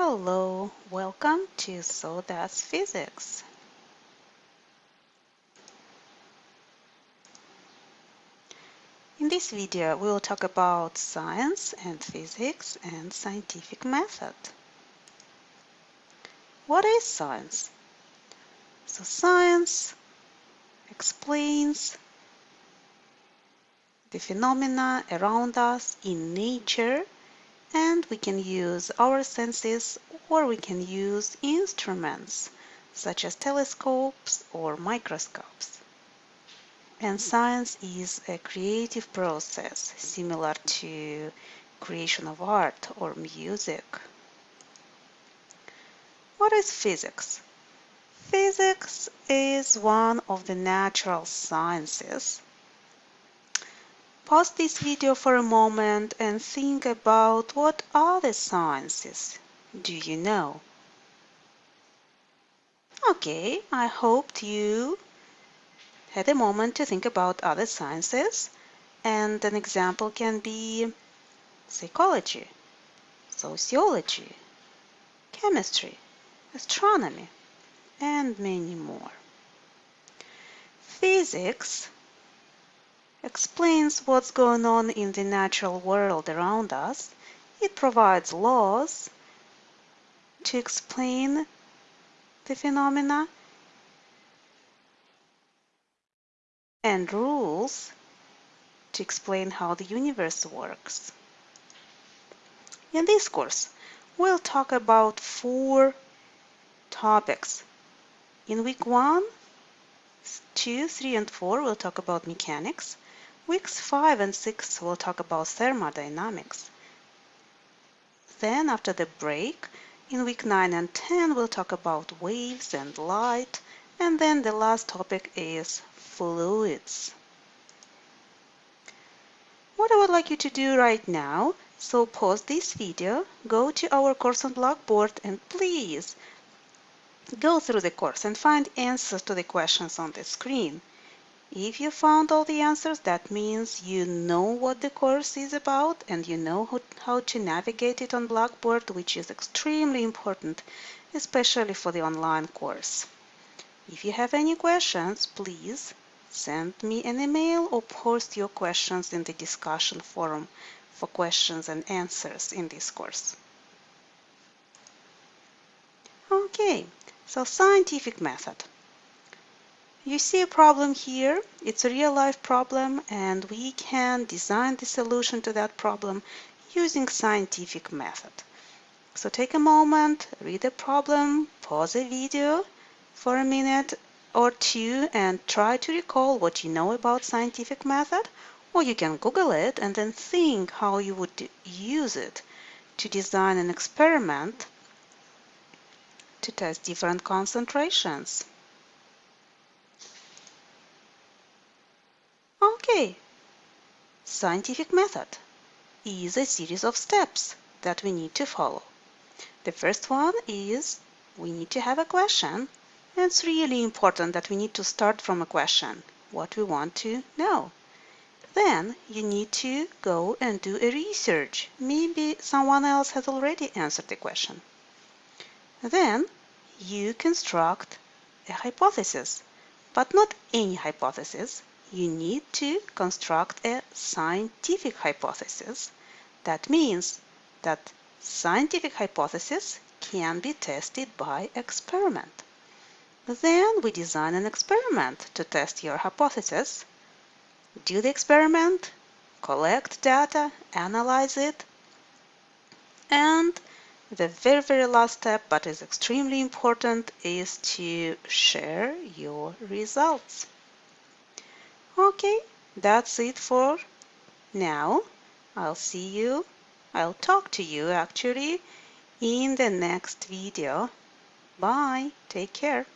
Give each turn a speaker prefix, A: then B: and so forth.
A: Hello, welcome to So Physics. In this video, we will talk about science and physics and scientific method. What is science? So science explains the phenomena around us in nature and we can use our senses or we can use instruments such as telescopes or microscopes. And science is a creative process similar to creation of art or music. What is physics? Physics is one of the natural sciences Pause this video for a moment and think about what other sciences do you know? Okay, I hoped you had a moment to think about other sciences and an example can be psychology, sociology, chemistry, astronomy, and many more. Physics explains what's going on in the natural world around us. It provides laws to explain the phenomena and rules to explain how the universe works. In this course, we'll talk about four topics. In week one, two, three, and four, we'll talk about mechanics. Weeks 5 and 6 will talk about thermodynamics. Then after the break, in week 9 and 10 we'll talk about waves and light and then the last topic is fluids. What I would like you to do right now, so pause this video, go to our course on Blackboard and please go through the course and find answers to the questions on the screen. If you found all the answers, that means you know what the course is about and you know how, to navigate it on Blackboard, which is extremely important, especially for the online course. If you have any questions, please send me an email or post your questions in the discussion forum for questions and answers in this course. Okay, so scientific method. You see a problem here, it's a real-life problem and we can design the solution to that problem using scientific method. So take a moment, read the problem, pause the video for a minute or two and try to recall what you know about scientific method or you can Google it and then think how you would use it to design an experiment to test different concentrations. Okay, scientific method is a series of steps that we need to follow. The first one is we need to have a question. It's really important that we need to start from a question, what we want to know. Then you need to go and do a research. Maybe someone else has already answered the question. Then you construct a hypothesis, but not any hypothesis, you need to construct a scientific hypothesis. That means that scientific hypothesis can be tested by experiment. Then we design an experiment to test your hypothesis. Do the experiment, collect data, analyze it, and the very, very last step, but is extremely important, is to share your results. Okay, that's it for now. I'll see you, I'll talk to you actually in the next video. Bye, take care.